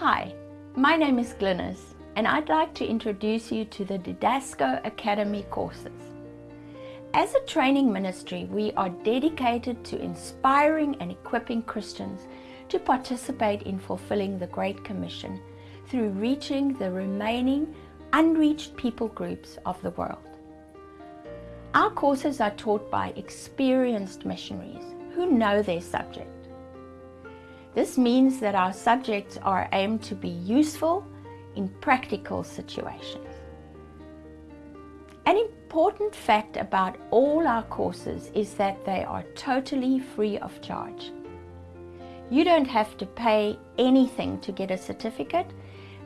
Hi, my name is Glynis and I'd like to introduce you to the Didasko Academy courses. As a training ministry, we are dedicated to inspiring and equipping Christians to participate in fulfilling the Great Commission through reaching the remaining unreached people groups of the world. Our courses are taught by experienced missionaries who know their subject. This means that our subjects are aimed to be useful in practical situations. An important fact about all our courses is that they are totally free of charge. You don't have to pay anything to get a certificate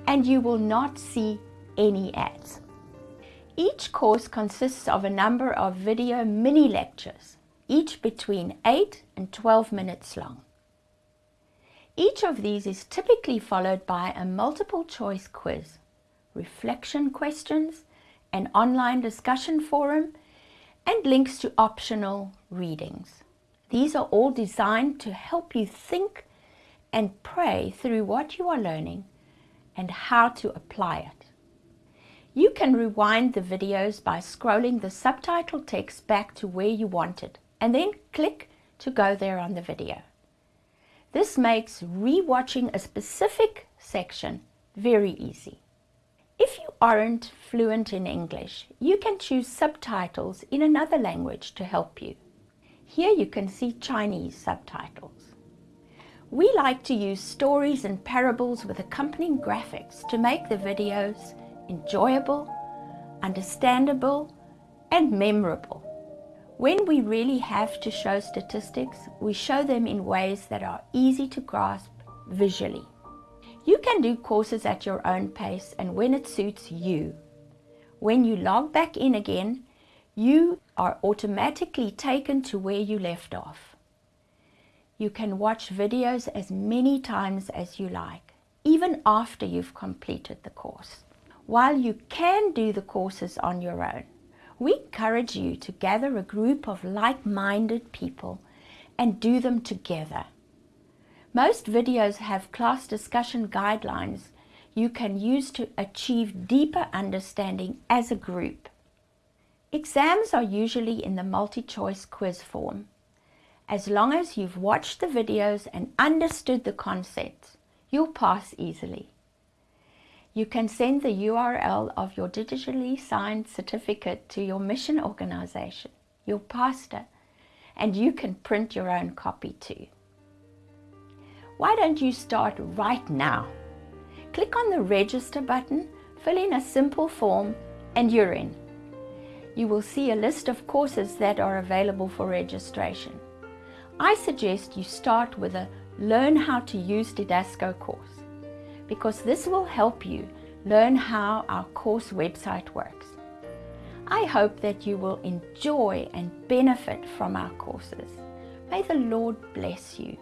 and you will not see any ads. Each course consists of a number of video mini lectures, each between 8 and 12 minutes long. Each of these is typically followed by a multiple choice quiz, reflection questions, an online discussion forum, and links to optional readings. These are all designed to help you think and pray through what you are learning and how to apply it. You can rewind the videos by scrolling the subtitle text back to where you want it and then click to go there on the video. This makes re-watching a specific section very easy. If you aren't fluent in English, you can choose subtitles in another language to help you. Here you can see Chinese subtitles. We like to use stories and parables with accompanying graphics to make the videos enjoyable, understandable and memorable. When we really have to show statistics, we show them in ways that are easy to grasp visually. You can do courses at your own pace and when it suits you. When you log back in again, you are automatically taken to where you left off. You can watch videos as many times as you like, even after you've completed the course. While you can do the courses on your own, we encourage you to gather a group of like-minded people and do them together. Most videos have class discussion guidelines you can use to achieve deeper understanding as a group. Exams are usually in the multi-choice quiz form. As long as you've watched the videos and understood the concepts, you'll pass easily. You can send the URL of your digitally signed certificate to your mission organization, your pastor, and you can print your own copy too. Why don't you start right now? Click on the register button, fill in a simple form, and you're in. You will see a list of courses that are available for registration. I suggest you start with a Learn How to Use Didasko course because this will help you learn how our course website works. I hope that you will enjoy and benefit from our courses. May the Lord bless you.